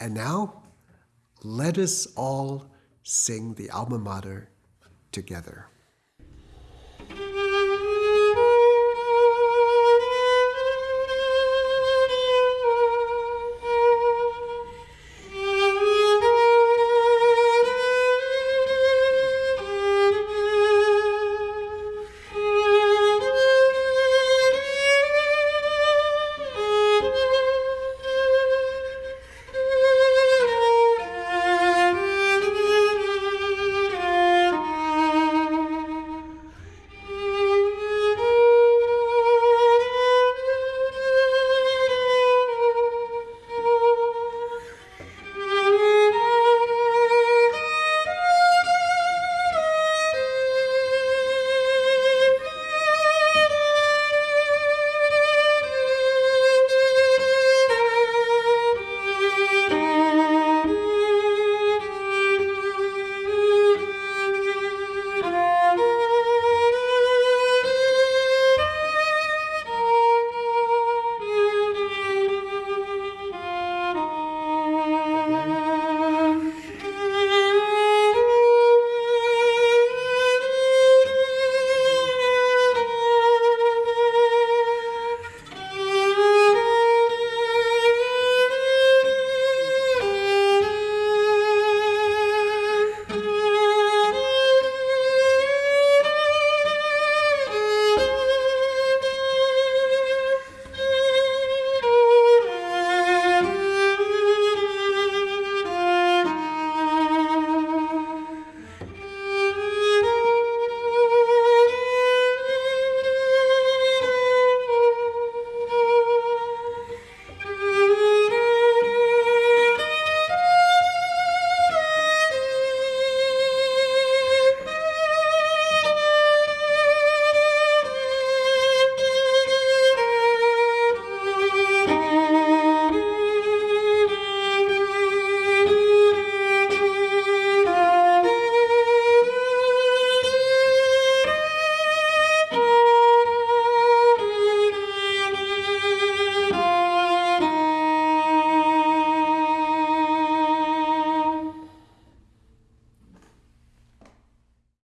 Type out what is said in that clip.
And now, let us all sing the alma mater together.